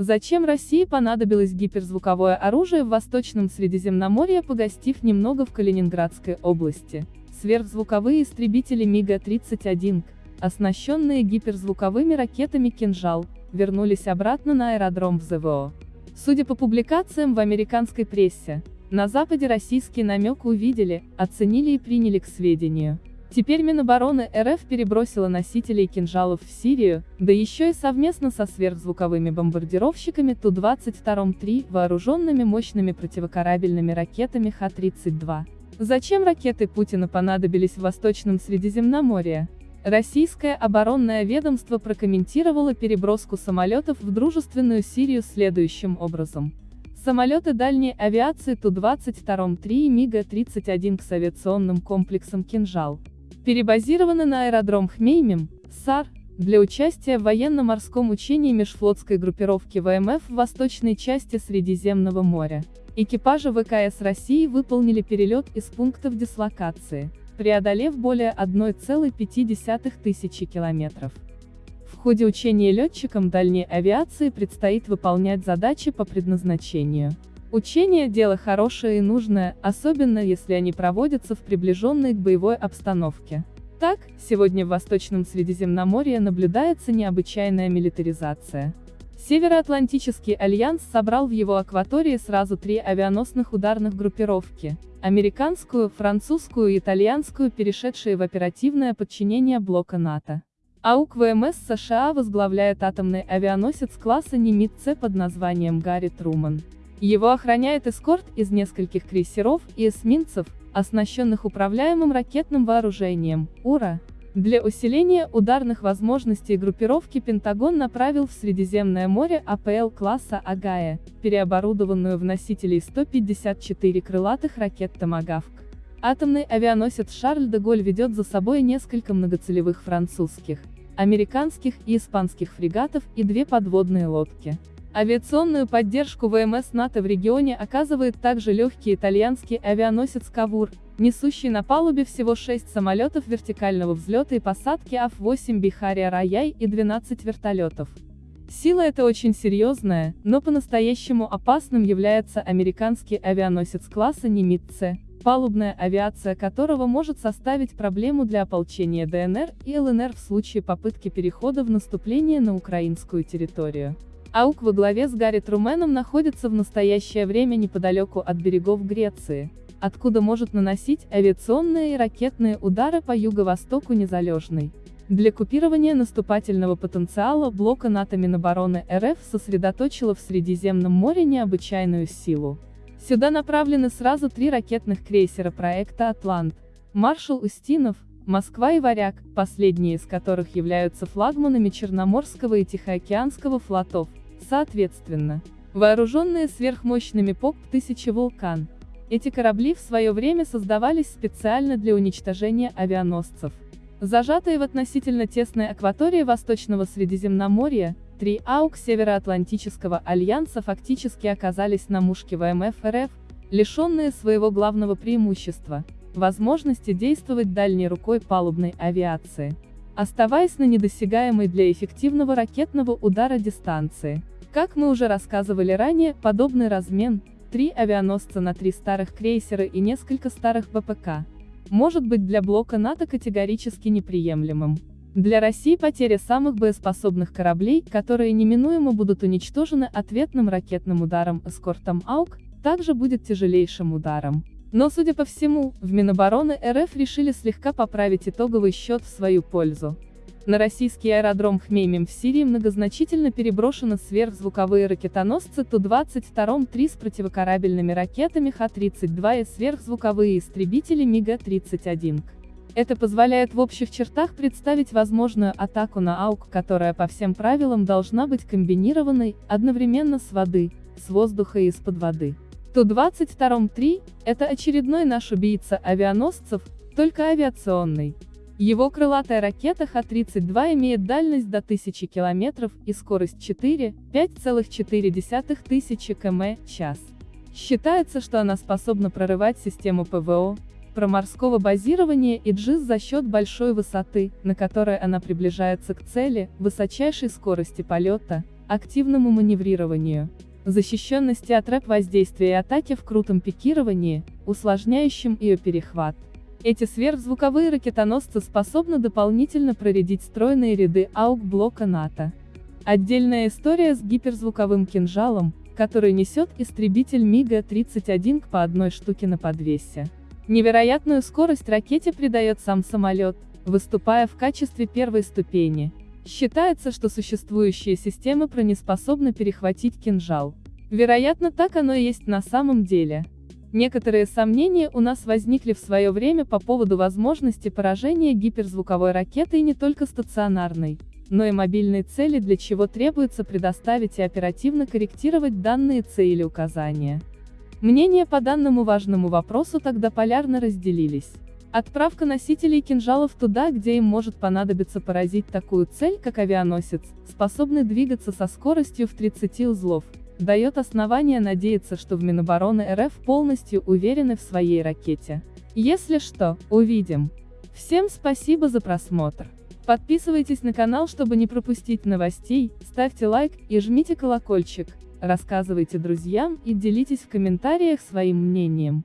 Зачем России понадобилось гиперзвуковое оружие в Восточном Средиземноморье, погостив немного в Калининградской области? Сверхзвуковые истребители МиГ-31, оснащенные гиперзвуковыми ракетами «Кинжал», вернулись обратно на аэродром в ЗВО. Судя по публикациям в американской прессе, на Западе российский намек увидели, оценили и приняли к сведению. Теперь Минобороны РФ перебросила носителей кинжалов в Сирию, да еще и совместно со сверхзвуковыми бомбардировщиками Ту-22М3, вооруженными мощными противокорабельными ракетами Х-32. Зачем ракеты Путина понадобились в Восточном Средиземноморье? Российское оборонное ведомство прокомментировало переброску самолетов в дружественную Сирию следующим образом. Самолеты дальней авиации Ту-22М3 и МиГ-31 к авиационным комплексам «Кинжал» перебазированы на аэродром Хмеймим, САР, для участия в военно-морском учении межфлотской группировки ВМФ в восточной части Средиземного моря. Экипажи ВКС России выполнили перелет из пунктов дислокации, преодолев более 1,5 тысячи километров. В ходе учения летчикам дальней авиации предстоит выполнять задачи по предназначению. Учения – дело хорошее и нужное, особенно если они проводятся в приближенной к боевой обстановке. Так, сегодня в Восточном Средиземноморье наблюдается необычайная милитаризация. Североатлантический альянс собрал в его акватории сразу три авианосных ударных группировки – американскую, французскую и итальянскую, перешедшие в оперативное подчинение блока НАТО. АУК ВМС США возглавляет атомный авианосец класса Нимит-С под названием Гарри Труман. Его охраняет эскорт из нескольких крейсеров и эсминцев, оснащенных управляемым ракетным вооружением, УРА. Для усиления ударных возможностей группировки Пентагон направил в Средиземное море АПЛ класса Агая, переоборудованную в носителей 154 крылатых ракет «Томагавк». Атомный авианосец Шарль де Голь ведет за собой несколько многоцелевых французских, американских и испанских фрегатов и две подводные лодки. Авиационную поддержку ВМС НАТО в регионе оказывает также легкий итальянский авианосец «Кавур», несущий на палубе всего 6 самолетов вертикального взлета и посадки АФ-8 Бихария Раяй и 12 вертолетов. Сила эта очень серьезная, но по-настоящему опасным является американский авианосец класса Нимит-С, палубная авиация которого может составить проблему для ополчения ДНР и ЛНР в случае попытки перехода в наступление на украинскую территорию. АУК во главе с Гарри Труменом находится в настоящее время неподалеку от берегов Греции, откуда может наносить авиационные и ракетные удары по юго-востоку незалежной. Для купирования наступательного потенциала блока НАТО Минобороны РФ сосредоточила в Средиземном море необычайную силу. Сюда направлены сразу три ракетных крейсера проекта «Атлант», «Маршал Устинов», Москва и Варяг, последние из которых являются флагманами Черноморского и Тихоокеанского флотов, соответственно. Вооруженные сверхмощными ПОК-1000 «Вулкан». Эти корабли в свое время создавались специально для уничтожения авианосцев. Зажатые в относительно тесной акватории Восточного Средиземноморья, три АУК Североатлантического альянса фактически оказались на мушке ВМФ РФ, лишенные своего главного преимущества – возможности действовать дальней рукой палубной авиации, оставаясь на недосягаемой для эффективного ракетного удара дистанции. Как мы уже рассказывали ранее, подобный размен, три авианосца на три старых крейсера и несколько старых БПК, может быть для блока НАТО категорически неприемлемым. Для России потеря самых боеспособных кораблей, которые неминуемо будут уничтожены ответным ракетным ударом эскортом АУК, также будет тяжелейшим ударом. Но, судя по всему, в Минобороны РФ решили слегка поправить итоговый счет в свою пользу. На российский аэродром Хмеймим в Сирии многозначительно переброшены сверхзвуковые ракетоносцы Ту-22М3 с противокорабельными ракетами Х-32 и сверхзвуковые истребители МиГ-31. Это позволяет в общих чертах представить возможную атаку на АУК, которая по всем правилам должна быть комбинированной, одновременно с воды, с воздуха и из-под воды. Ту-22М3 – это очередной наш убийца авианосцев, только авиационный. Его крылатая ракета Х-32 имеет дальность до 1000 км и скорость 4,5,4 тысячи км/час. Считается, что она способна прорывать систему ПВО, проморского базирования и джиз за счет большой высоты, на которой она приближается к цели, высочайшей скорости полета, активному маневрированию, защищенности от рэп-воздействия и атаки в крутом пикировании, усложняющем ее перехват. Эти сверхзвуковые ракетоносцы способны дополнительно проредить стройные ряды АУК-блока НАТО. Отдельная история с гиперзвуковым кинжалом, который несет истребитель МиГа-31 по одной штуке на подвесе. Невероятную скорость ракете придает сам самолет, выступая в качестве первой ступени. Считается, что существующие системы бронеспособны перехватить кинжал. Вероятно, так оно и есть на самом деле. Некоторые сомнения у нас возникли в свое время по поводу возможности поражения гиперзвуковой ракетой не только стационарной, но и мобильной цели для чего требуется предоставить и оперативно корректировать данные цели указания. Мнения по данному важному вопросу тогда полярно разделились. Отправка носителей кинжалов туда, где им может понадобиться поразить такую цель, как авианосец, способный двигаться со скоростью в 30 узлов, дает основания надеяться, что в Минобороны РФ полностью уверены в своей ракете. Если что, увидим. Всем спасибо за просмотр. Подписывайтесь на канал, чтобы не пропустить новостей, ставьте лайк и жмите колокольчик, рассказывайте друзьям и делитесь в комментариях своим мнением.